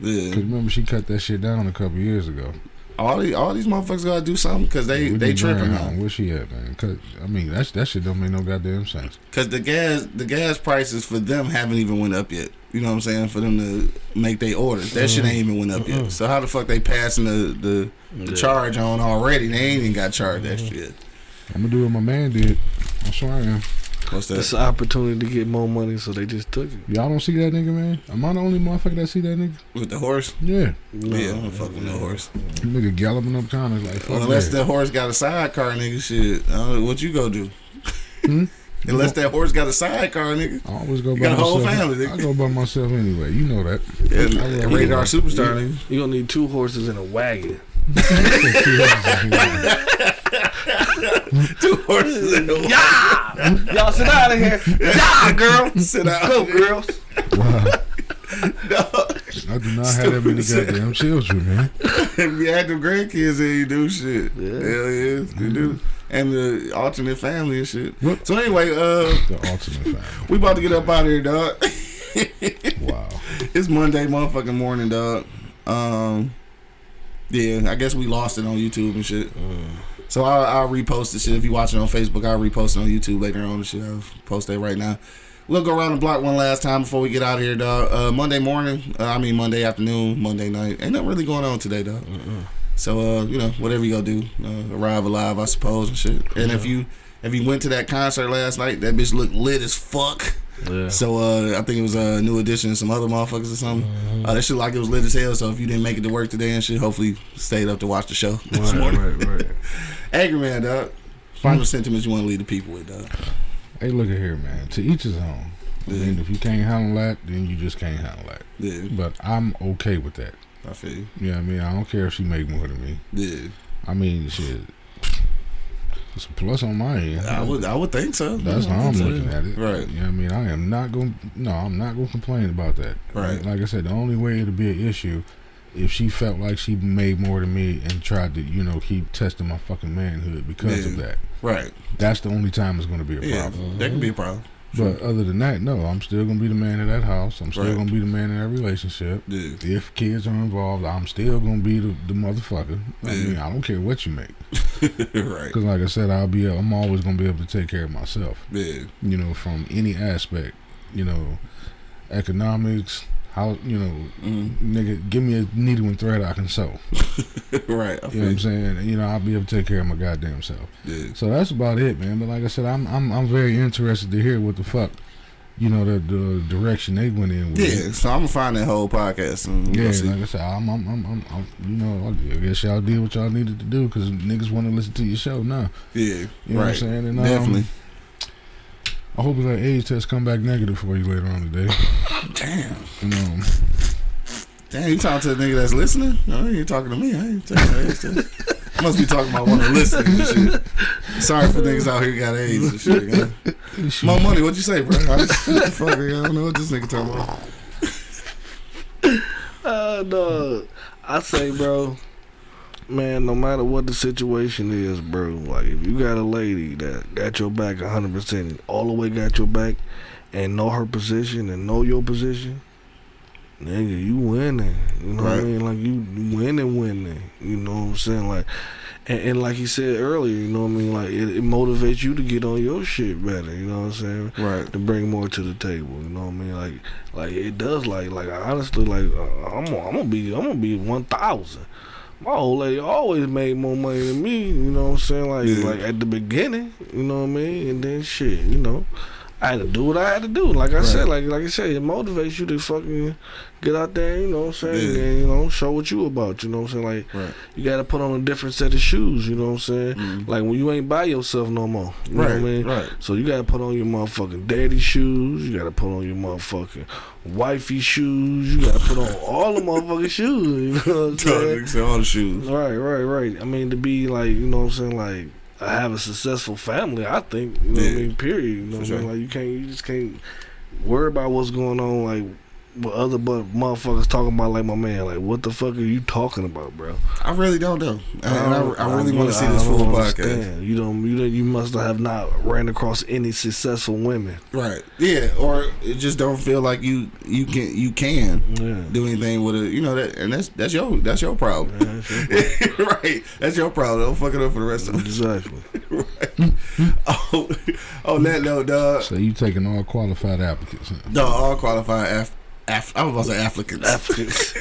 Yeah, Cause remember she cut that shit down a couple years ago. all these all these motherfuckers gotta do something because they We they need tripping Brian now. Where she at, man? Cause I mean that that shit don't make no goddamn sense. Because the gas the gas prices for them haven't even went up yet. You know what I'm saying? For them to make their orders, that shit ain't uh-huh. even went up yet. Uh-huh. So how the fuck they passing the the, the Yeah. charge on already? They ain't even got charged that uh-huh. shit. I'm gonna do what my man did. I swear I am. What's that? It's an opportunity to get more money, so they just took it. Y'all don't see that nigga, man? Am I the only motherfucker that see that nigga? With the horse? Yeah, No. Yeah, I'm fuck with no horse. nigga galloping up counters like fuck Well, unless that. that horse got a sidecar, nigga, shit. Uh, what you go do? Hmm? Unless that horse got a sidecar, nigga. I always go You by got a whole myself. family, nigga. I go by myself anyway. You know that. Yeah, I love radar it. superstar, nigga. You gonna need two horses and a wagon. Two horses in a Yeah, y'all sit out of here. Yeah, girl. Sit out. Go, girls. wow. No. I do not have that many Stupid. goddamn children, man. if you had them grandkids, then you do shit. Yeah. Hell yeah, you do. And the alternate family and shit. What? So anyway, uh, The ultimate family. we about to get up out of here, dog. Wow. it's Monday, motherfucking morning, dog. Um, yeah, I guess we lost it on YouTube and shit. So I'll, I'll repost the shit. If you watch it on Facebook, I'll repost it on YouTube later on shit. I'll post that right now. We'll go around the block one last time before we get out of here, dog. Uh, Monday morning, uh, I mean Monday afternoon, Monday night. Ain't nothing really going on today, dog. So uh, you know, whatever you go do, uh, arrive alive, I suppose, and shit. And if you if you went to that concert last night, that bitch looked lit as fuck. Yeah. So uh, I think it was a new edition some other motherfuckers or something. Uh, that shit like it was lit as hell. So if you didn't make it to work today and shit, hopefully stayed up to watch the show this Right, morning. right, right. Angry man, dog. Final sentiments you want to leave the people with, dog. Hey, look at here, man. To each his own. I Yeah. mean, if you can't handle that, then you just can't handle that. Yeah, But I'm okay with that. I feel you. You know I mean? I don't care if she make more than me. Yeah, I mean, shit. It's a plus on my end. I would, I would think so. That's how I'm looking at it. Right. You know I mean? I am not going to, no, I'm not going to complain about that. Right. Like I said, the only way it'll be an issue if she felt like she made more than me and tried to, you know, keep testing my fucking manhood because of that. Right. That's the only time it's going to be a Yeah, problem. that could be a problem. But other than that, no, I'm still going to be the man of that house. I'm still Right. going to be the man in that relationship. Yeah, If kids are involved, I'm still going to be the, the motherfucker. I mean, I don't care what you make. right. Because, like I said, I'll be, I'm always going to be able to take care of myself. Yeah, you know, from any aspect, you know, economics, how, you know, mm nigga, give me a needle and thread I can sew. right. I you know what I'm saying? You know, I'll be able to take care of my goddamn self. Yeah, So that's about it, man. But like I said, I'm I'm I'm very interested to hear what the fuck, you know, the the direction they went in with. yeah. So I'm gonna find that whole podcast and Yeah, like I said, I'm, I'm, I'm, I'm, I'm you know, I guess y'all did what y'all needed to do because niggas want to listen to your show now. Yeah, You know what I'm saying? And, um, Definitely. I hope that age test come back negative for you later on today. Damn. You know, Damn, you talking to the nigga that's listening? No, you ain't talking to me. I ain't talking to AIDS. Must be talking about one of the listeners and shit. Sorry for niggas out here who got AIDS and shit. Man. More money, what you say, bro? I just, fuck, I don't know what this nigga talking about. Uh, no, I say, bro, man, no matter what the situation is, bro, like if you got a lady that got your back 100%, all the way got your back, and know her position and know your position, nigga, you winning. You know what I Right. mean? Like you you winning, winning. You know what I'm saying? Like, and, and like he said earlier, you know what I mean? Like it, it motivates you to get on your shit better. You know what I'm saying? Right. to bring more to the table. You know what I mean? Like, like it does. Like, like honestly, like uh, I'm, I'm gonna be, I'm gonna be one thousand. My old lady always made more money than me. You know what I'm saying? Like, Yeah. like at the beginning. You know what I mean? And then shit. You know, I had to do what I had to do. Like I said, like like I said, it motivates you to fucking get out there. You know what I'm saying? Yeah. And you know, show what you about. You know what I'm saying? Like, Right. you got to put on a different set of shoes. You know what I'm saying? Mhm. Like when you ain't by yourself no more. You know what I Right. mean? Right. So you gotta put on your motherfucking daddy shoes. You gotta put on your motherfucking wifey shoes. You gotta put on all the motherfucking shoes. You know what I'm saying? All the shoes. Right, right, right. I mean to be like, you know what I'm saying, like have a successful family. I think you know what I mean. Period. You know For what I sure. mean? Like you can't, you just can't worry about what's going on. Like what other but motherfuckers talking about. Like my man, like what the fuck are you talking about, bro? I really don't know, and I, don't- I really want to see this full podcast. You don't. You don't. You must have not ran across any successful women. Right? Yeah, or it just don't feel like you you can you can Yeah. do anything with it. You know that, and that's that's your that's your problem. Yeah, sure. right? That's your problem. Don't fuck it up for the rest of them. exactly. right. Oh, on that note, dog. So you taking all qualified applicants? Huh? No, all qualified af, af I was about to say Africans. Africans.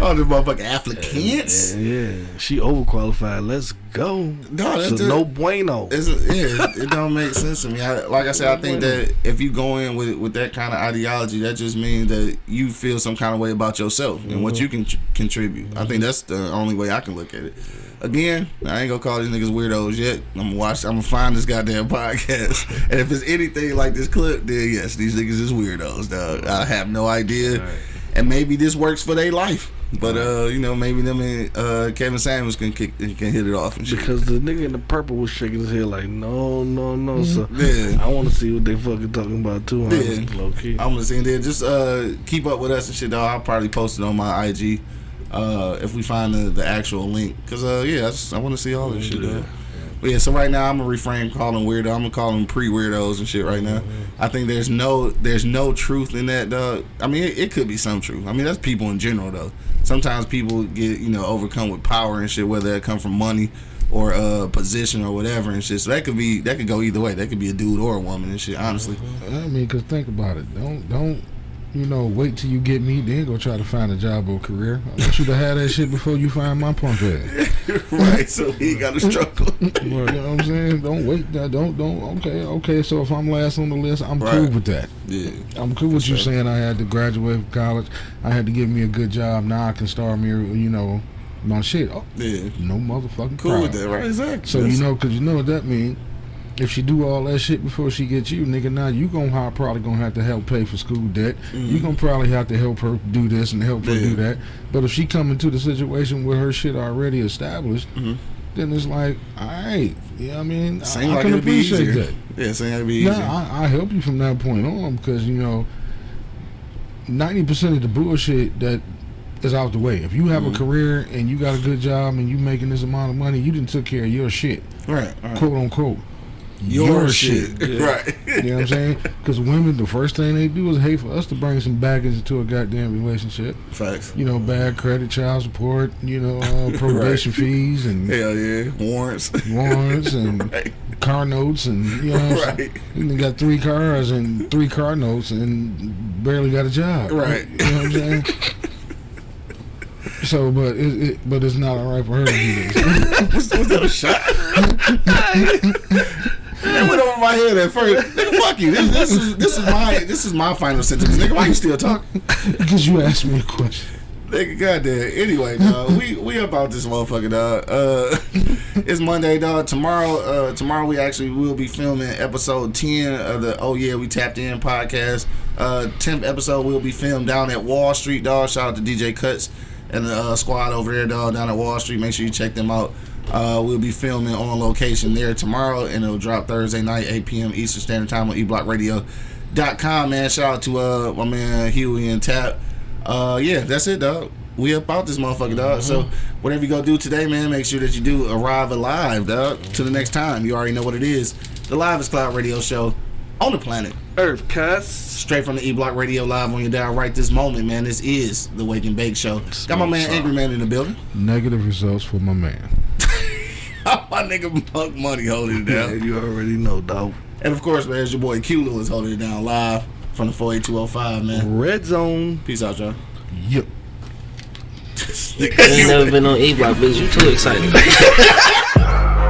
Oh, the motherfucking Africans. Yeah, yeah, she overqualified. Let's go. No, that's so it. no bueno. It's yeah, it don't make sense to me. I, like I said, I think that if you go in with with that kind of ideology, that just means that you feel some kind of way about yourself and what mm-hmm. you can tr- contribute. I think that's the only way I can look at it. Again, I ain't gonna call these niggas weirdos yet. I'm gonna watch. I'm gonna find this goddamn podcast, and if it's anything like this clip, then yes, these niggas is weirdos, dog. I have no idea, and maybe this works for their life. But uh, you know, maybe them and uh, Kevin Samuels can kick, can hit it off and shit. Because the nigga in the purple was shaking his head like, no, no, no. So Yeah. I want to see what they fucking talking about too. Yeah. Low key. I'm gonna say there. Just uh, keep up with us and shit. Though I'll probably post it on my IG uh, if we find the, the actual link. Cause uh, yeah, I, just, I want to see all this shit. Though. But yeah, so right now I'm gonna refrain calling weirdo. I'm gonna call them pre weirdos and shit right now. I think there's no there's no truth in that, dog. I mean, it, it could be some truth. I mean, that's people in general though. Sometimes people get you know overcome with power and shit, whether it come from money or uh position or whatever and shit. So that could be that could go either way. That could be a dude or a woman and shit. Honestly. I mean, cause think about it. Don't don't you know wait till you get me, then go try to find a job or career. I want you to have that shit before you find my punk ass. right, so he got to struggle. you know what I'm saying? Don't wait. Don't don't. Okay, okay. So if I'm last on the list, I'm cool with that. yeah, I'm cool with you sure. saying I had to graduate from college. I had to get me a good job. Now I can start me, you know, my shit. Oh, yeah. no motherfucking Cool with that, right? Exactly. So That's- you know, cause you know what that mean. If she do all that shit before she gets you, nigga, now you gonna probably gonna have to help pay for school debt. You gonna probably have to help her do this and help her Mm-hmm. Do that. But if she come into the situation with her shit already established, Mhm. then it's like, all right, yeah, I mean, I, Seem I like can it'd be appreciate that. Yeah, seem like it'd be easier. Yeah, I, I help you from that point on because you know, ninety percent of the bullshit that is out the way. If you have Mm-hmm. a career and you got a good job and you making this amount of money, you didn't took care of your shit, right, right. quote unquote. Your, shit, right? You know what I'm saying? Because women, the first thing they do is hate for us to bring some baggage into a goddamn relationship. Facts. You know, bad credit, child support, you know, uh, probation fees and Hell yeah, warrants. warrants and right, car notes and you know, what I'm saying? right, You got three cars and three car notes and barely got a job. Right. You know what I'm saying? So, but it, it, but it's not all right for her to do this. what's, what's that a shot? That went over my head at first. Nigga, fuck you. This, this is this is my this is my final sentence. Nigga, why you still talking? because you asked me a question. Nigga, goddamn. Anyway, dog, we we about this motherfucker, dog. Uh, it's Monday, dog. Tomorrow, uh, tomorrow we actually will be filming episode ten of the Oh Yeah We Tapped In podcast. Uh, tenth episode will be filmed down at Wall Street, dog. Shout out to DJ Cuts and the uh, squad over there, dog, down at Wall Street. Make sure you check them out. Uh, we'll be filming on location there tomorrow, and it'll drop Thursday night, 8 p.m. Eastern Standard Time on eblockradio.com, man. Shout out to uh, my man Huey and Tap. Uh, yeah, that's it, dog. We about this motherfucker, dog. So whatever you go do today, man, make sure that you do arrive alive, dog. To the next time, you already know what it is. The Live is Cloud Radio Show on the planet, Earth cuss. straight from the E Block Radio Live on your dial right this moment, man. This is the Wake and Bake Show. Got my man Angry Man in the building. Negative results for my man. my nigga Monk Money holding it Yeah, down. you already know, dog. And of course, man, it's your boy Q Lewis holding it down live from the 48205, man. Red zone. Peace out, y'all. Yep. You ain't never been on E Block, bitch. You too excited.